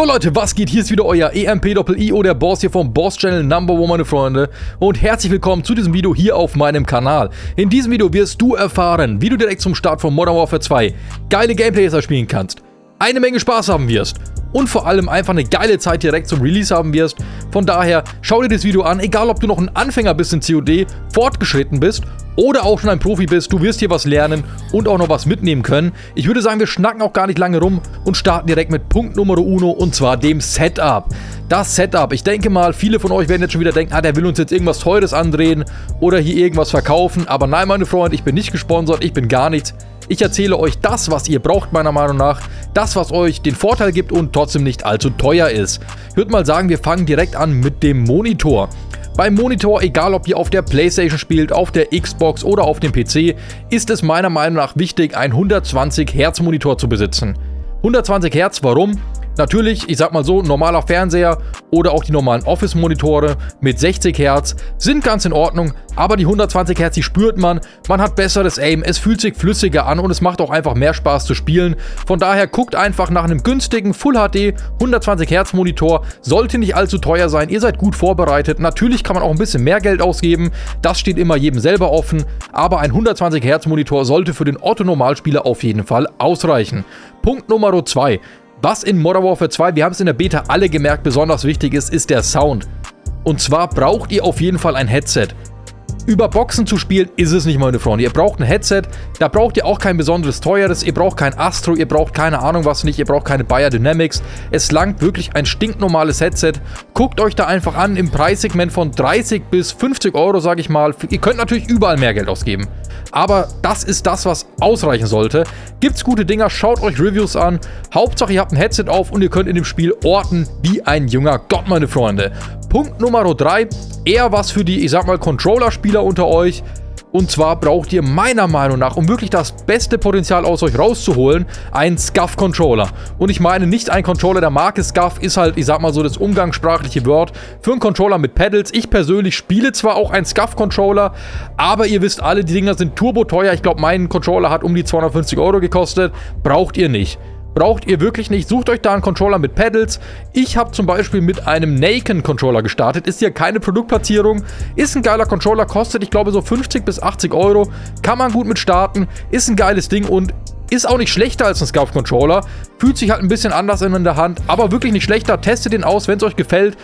Jo Leute, was geht? Hier ist wieder euer EMP-IO, der Boss hier vom Boss Channel Number One, meine Freunde. Und herzlich willkommen zu diesem Video hier auf meinem Kanal. In diesem Video wirst du erfahren, wie du direkt zum Start von Modern Warfare 2 geile Gameplays erspielen kannst, eine Menge Spaß haben wirst und vor allem einfach eine geile Zeit direkt zum Release haben wirst. Von daher, schau dir das Video an, egal ob du noch ein Anfänger bist in COD, fortgeschritten bist oder auch schon ein Profi bist, du wirst hier was lernen und auch noch was mitnehmen können. Ich würde sagen, wir schnacken auch gar nicht lange rum und starten direkt mit Punkt Nummer uno und zwar dem Setup. Das Setup, ich denke mal, viele von euch werden jetzt schon wieder denken, ah, der will uns jetzt irgendwas Teures andrehen oder hier irgendwas verkaufen, aber nein, meine Freunde, ich bin nicht gesponsert, ich bin gar nichts. Ich erzähle euch das, was ihr braucht, meiner Meinung nach. Das, was euch den Vorteil gibt und trotzdem nicht allzu teuer ist. Ich würde mal sagen, wir fangen direkt an mit dem Monitor. Beim Monitor, egal ob ihr auf der Playstation spielt, auf der Xbox oder auf dem PC, ist es meiner Meinung nach wichtig, einen 120 Hertz Monitor zu besitzen. 120 Hertz, warum? Natürlich, ich sag mal so, normaler Fernseher oder auch die normalen Office-Monitore mit 60 Hertz sind ganz in Ordnung, aber die 120 Hertz, die spürt man, man hat besseres Aim, es fühlt sich flüssiger an und es macht auch einfach mehr Spaß zu spielen. Von daher guckt einfach nach einem günstigen Full HD 120 Hertz Monitor, sollte nicht allzu teuer sein, ihr seid gut vorbereitet. Natürlich kann man auch ein bisschen mehr Geld ausgeben, das steht immer jedem selber offen, aber ein 120 Hertz Monitor sollte für den Otto-Normalspieler auf jeden Fall ausreichen. Punkt Nummer 2. Was in Modern Warfare 2, wir haben es in der Beta alle gemerkt, besonders wichtig ist, ist der Sound. Und zwar braucht ihr auf jeden Fall ein Headset. Über Boxen zu spielen ist es nicht, meine Freunde. Ihr braucht ein Headset, da braucht ihr auch kein besonderes teures, ihr braucht kein Astro, ihr braucht keine Ahnung was nicht, ihr braucht keine Bayer Dynamics. Es langt wirklich ein stinknormales Headset. Guckt euch da einfach an im Preissegment von 30 bis 50 Euro, sage ich mal. Ihr könnt natürlich überall mehr Geld ausgeben aber das ist das, was ausreichen sollte. Gibt's gute Dinger, schaut euch Reviews an. Hauptsache, ihr habt ein Headset auf und ihr könnt in dem Spiel orten wie ein junger Gott, meine Freunde. Punkt Nummer 3, eher was für die, ich sag mal, Controller-Spieler unter euch. Und zwar braucht ihr meiner Meinung nach, um wirklich das beste Potenzial aus euch rauszuholen, einen SCUF-Controller. Und ich meine nicht ein Controller der Marke SCUF, ist halt, ich sag mal so, das umgangssprachliche Wort für einen Controller mit Pedals. Ich persönlich spiele zwar auch einen SCUF-Controller, aber ihr wisst alle, die Dinger sind turbo teuer. Ich glaube, mein Controller hat um die 250 Euro gekostet. Braucht ihr nicht. Braucht ihr wirklich nicht. Sucht euch da einen Controller mit Pedals. Ich habe zum Beispiel mit einem Naken-Controller gestartet. Ist hier keine Produktplatzierung. Ist ein geiler Controller. Kostet, ich glaube, so 50 bis 80 Euro. Kann man gut mit starten. Ist ein geiles Ding und ist auch nicht schlechter als ein Scout-Controller. Fühlt sich halt ein bisschen anders in der Hand. Aber wirklich nicht schlechter. Testet den aus, wenn es euch gefällt.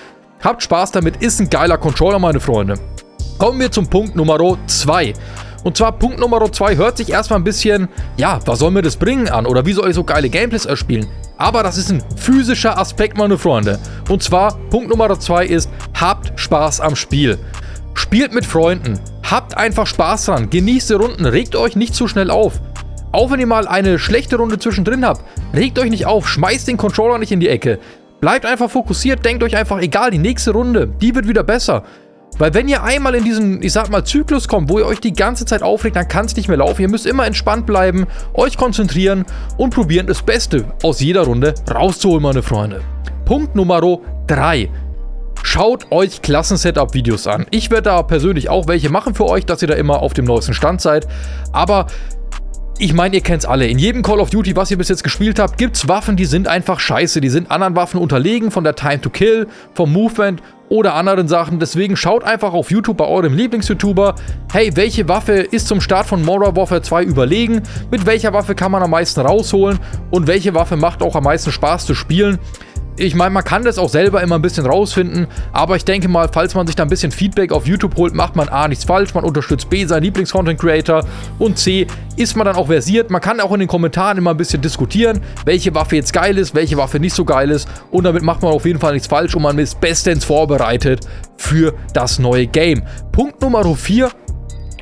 Habt Spaß damit. Ist ein geiler Controller, meine Freunde. Kommen wir zum Punkt Nummer 2. Und zwar Punkt Nummer 2 hört sich erstmal ein bisschen, ja, was soll mir das bringen an oder wie soll ich so geile Gameplays erspielen? Aber das ist ein physischer Aspekt, meine Freunde. Und zwar Punkt Nummer 2 ist, habt Spaß am Spiel. Spielt mit Freunden, habt einfach Spaß dran, genießt die Runden, regt euch nicht zu schnell auf. Auch wenn ihr mal eine schlechte Runde zwischendrin habt, regt euch nicht auf, schmeißt den Controller nicht in die Ecke. Bleibt einfach fokussiert, denkt euch einfach, egal, die nächste Runde, die wird wieder besser. Weil wenn ihr einmal in diesen, ich sag mal, Zyklus kommt, wo ihr euch die ganze Zeit aufregt, dann kann es nicht mehr laufen. Ihr müsst immer entspannt bleiben, euch konzentrieren und probieren, das Beste aus jeder Runde rauszuholen, meine Freunde. Punkt Nummer 3. Schaut euch Klassen-Setup-Videos an. Ich werde da persönlich auch welche machen für euch, dass ihr da immer auf dem neuesten Stand seid. Aber ich meine, ihr kennt es alle. In jedem Call of Duty, was ihr bis jetzt gespielt habt, gibt es Waffen, die sind einfach scheiße. Die sind anderen Waffen unterlegen, von der Time to Kill, vom Movement oder anderen Sachen. Deswegen schaut einfach auf YouTube bei eurem Lieblings-YouTuber, hey, welche Waffe ist zum Start von Modern Warfare 2 überlegen, mit welcher Waffe kann man am meisten rausholen und welche Waffe macht auch am meisten Spaß zu spielen. Ich meine, man kann das auch selber immer ein bisschen rausfinden, aber ich denke mal, falls man sich da ein bisschen Feedback auf YouTube holt, macht man A, nichts falsch, man unterstützt B, seinen Lieblings-Content-Creator und C, ist man dann auch versiert. Man kann auch in den Kommentaren immer ein bisschen diskutieren, welche Waffe jetzt geil ist, welche Waffe nicht so geil ist und damit macht man auf jeden Fall nichts falsch und man ist bestens vorbereitet für das neue Game. Punkt Nummer 4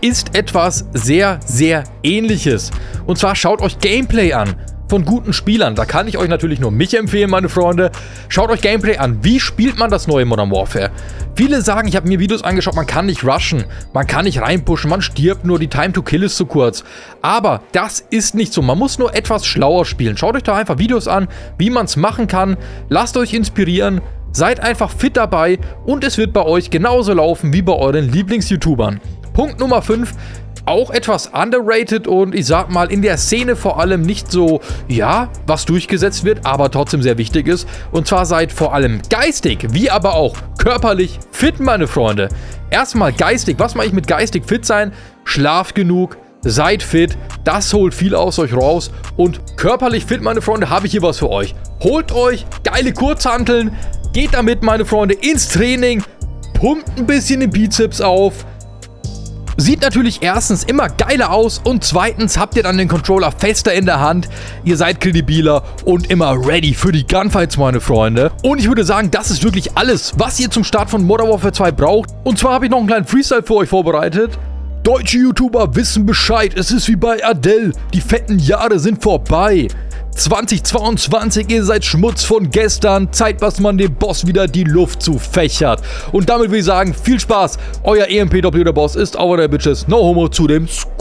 ist etwas sehr, sehr ähnliches. Und zwar schaut euch Gameplay an von guten Spielern. Da kann ich euch natürlich nur mich empfehlen, meine Freunde. Schaut euch Gameplay an. Wie spielt man das neue Modern Warfare? Viele sagen, ich habe mir Videos angeschaut, man kann nicht rushen, man kann nicht reinpushen, man stirbt nur, die Time to Kill ist zu kurz. Aber das ist nicht so. Man muss nur etwas schlauer spielen. Schaut euch da einfach Videos an, wie man es machen kann. Lasst euch inspirieren. Seid einfach fit dabei und es wird bei euch genauso laufen wie bei euren Lieblings-YouTubern. Punkt Nummer 5 auch etwas underrated und ich sag mal in der Szene vor allem nicht so, ja, was durchgesetzt wird, aber trotzdem sehr wichtig ist. Und zwar seid vor allem geistig, wie aber auch körperlich fit, meine Freunde. Erstmal geistig, was mache ich mit geistig fit sein? Schlaf genug, seid fit, das holt viel aus euch raus und körperlich fit, meine Freunde, habe ich hier was für euch. Holt euch geile Kurzhanteln, geht damit, meine Freunde, ins Training, pumpt ein bisschen den Bizeps auf, Sieht natürlich erstens immer geiler aus und zweitens habt ihr dann den Controller fester in der Hand. Ihr seid kredibiler und immer ready für die Gunfights, meine Freunde. Und ich würde sagen, das ist wirklich alles, was ihr zum Start von Modern Warfare 2 braucht. Und zwar habe ich noch einen kleinen Freestyle für euch vorbereitet. Deutsche YouTuber wissen Bescheid, es ist wie bei Adele, die fetten Jahre sind vorbei. 2022, ihr seid Schmutz von gestern, Zeit, was man dem Boss wieder die Luft zufächert. Und damit will ich sagen, viel Spaß, euer EMPW der Boss ist Over der Bitches, no homo zu dem Scoop.